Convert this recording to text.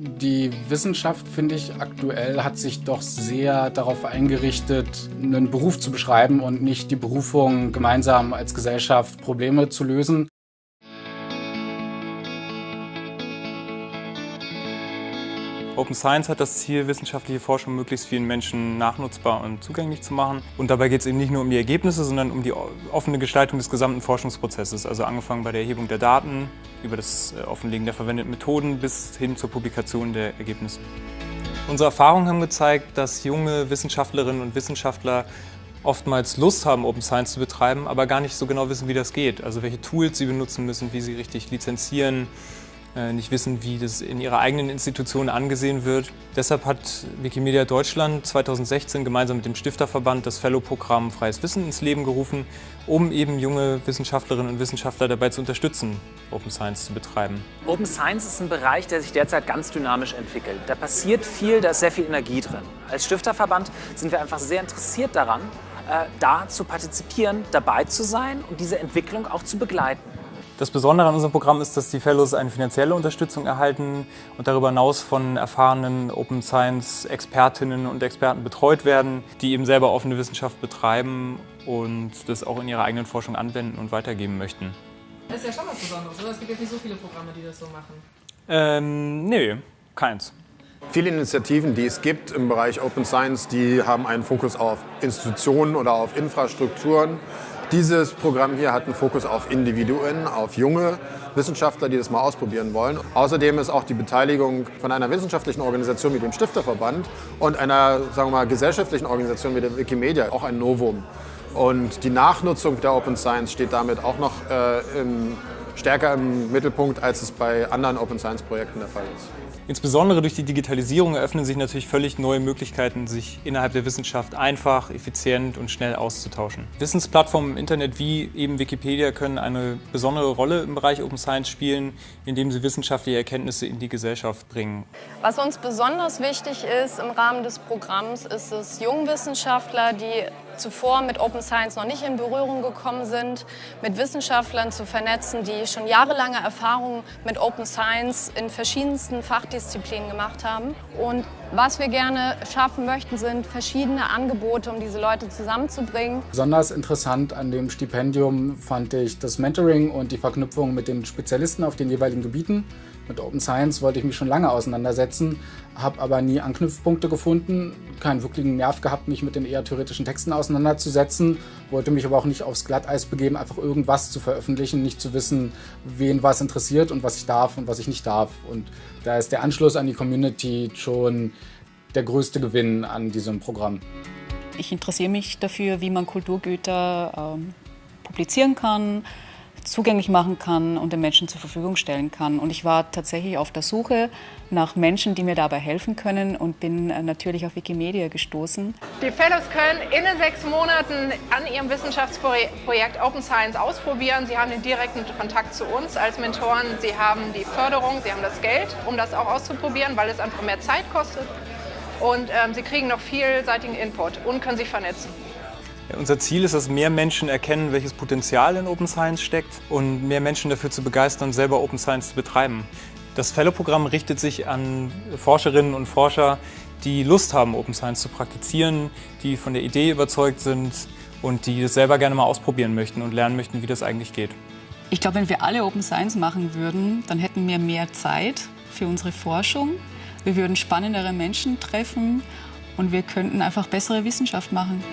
Die Wissenschaft, finde ich, aktuell hat sich doch sehr darauf eingerichtet, einen Beruf zu beschreiben und nicht die Berufung, gemeinsam als Gesellschaft Probleme zu lösen. Open Science hat das Ziel, wissenschaftliche Forschung möglichst vielen Menschen nachnutzbar und zugänglich zu machen. Und dabei geht es eben nicht nur um die Ergebnisse, sondern um die offene Gestaltung des gesamten Forschungsprozesses. Also angefangen bei der Erhebung der Daten, über das äh, Offenlegen der verwendeten Methoden bis hin zur Publikation der Ergebnisse. Unsere Erfahrungen haben gezeigt, dass junge Wissenschaftlerinnen und Wissenschaftler oftmals Lust haben, Open Science zu betreiben, aber gar nicht so genau wissen, wie das geht. Also welche Tools sie benutzen müssen, wie sie richtig lizenzieren, nicht wissen, wie das in ihrer eigenen Institution angesehen wird. Deshalb hat Wikimedia Deutschland 2016 gemeinsam mit dem Stifterverband das Fellow-Programm Freies Wissen ins Leben gerufen, um eben junge Wissenschaftlerinnen und Wissenschaftler dabei zu unterstützen, Open Science zu betreiben. Open Science ist ein Bereich, der sich derzeit ganz dynamisch entwickelt. Da passiert viel, da ist sehr viel Energie drin. Als Stifterverband sind wir einfach sehr interessiert daran, äh, da zu partizipieren, dabei zu sein und diese Entwicklung auch zu begleiten. Das Besondere an unserem Programm ist, dass die Fellows eine finanzielle Unterstützung erhalten und darüber hinaus von erfahrenen Open Science Expertinnen und Experten betreut werden, die eben selber offene Wissenschaft betreiben und das auch in ihrer eigenen Forschung anwenden und weitergeben möchten. Das ist ja schon was Besonderes, oder? Es gibt jetzt nicht so viele Programme, die das so machen. Ähm, nee, keins. Viele Initiativen, die es gibt im Bereich Open Science, die haben einen Fokus auf Institutionen oder auf Infrastrukturen. Dieses Programm hier hat einen Fokus auf Individuen, auf junge Wissenschaftler, die das mal ausprobieren wollen. Außerdem ist auch die Beteiligung von einer wissenschaftlichen Organisation wie dem Stifterverband und einer sagen wir mal, gesellschaftlichen Organisation wie der Wikimedia auch ein Novum. Und die Nachnutzung der Open Science steht damit auch noch äh, im, stärker im Mittelpunkt, als es bei anderen Open Science Projekten der Fall ist. Insbesondere durch die Digitalisierung eröffnen sich natürlich völlig neue Möglichkeiten, sich innerhalb der Wissenschaft einfach, effizient und schnell auszutauschen. Wissensplattformen im Internet wie eben Wikipedia können eine besondere Rolle im Bereich Open Science spielen, indem sie wissenschaftliche Erkenntnisse in die Gesellschaft bringen. Was uns besonders wichtig ist im Rahmen des Programms, ist es, Jungwissenschaftler, die zuvor mit Open Science noch nicht in Berührung gekommen sind, mit Wissenschaftlern zu vernetzen, die schon jahrelange Erfahrungen mit Open Science in verschiedensten Fachdisziplinen gemacht haben. Und was wir gerne schaffen möchten, sind verschiedene Angebote, um diese Leute zusammenzubringen. Besonders interessant an dem Stipendium fand ich das Mentoring und die Verknüpfung mit den Spezialisten auf den jeweiligen Gebieten. Mit Open Science wollte ich mich schon lange auseinandersetzen, habe aber nie Anknüpfpunkte gefunden, keinen wirklichen Nerv gehabt, mich mit den eher theoretischen Texten auseinanderzusetzen, wollte mich aber auch nicht aufs Glatteis begeben, einfach irgendwas zu veröffentlichen, nicht zu wissen, wen was interessiert und was ich darf und was ich nicht darf. Und da ist der Anschluss an die Community schon der größte Gewinn an diesem Programm. Ich interessiere mich dafür, wie man Kulturgüter ähm, publizieren kann, zugänglich machen kann und den Menschen zur Verfügung stellen kann. Und ich war tatsächlich auf der Suche nach Menschen, die mir dabei helfen können und bin äh, natürlich auf Wikimedia gestoßen. Die Fellows können in den sechs Monaten an ihrem Wissenschaftsprojekt Open Science ausprobieren. Sie haben den direkten Kontakt zu uns als Mentoren. Sie haben die Förderung, sie haben das Geld, um das auch auszuprobieren, weil es einfach mehr Zeit kostet. Und ähm, sie kriegen noch vielseitigen Input und können sich vernetzen. Unser Ziel ist, dass mehr Menschen erkennen, welches Potenzial in Open Science steckt und mehr Menschen dafür zu begeistern, selber Open Science zu betreiben. Das Fellow-Programm richtet sich an Forscherinnen und Forscher, die Lust haben, Open Science zu praktizieren, die von der Idee überzeugt sind und die das selber gerne mal ausprobieren möchten und lernen möchten, wie das eigentlich geht. Ich glaube, wenn wir alle Open Science machen würden, dann hätten wir mehr Zeit für unsere Forschung. Wir würden spannendere Menschen treffen und wir könnten einfach bessere Wissenschaft machen.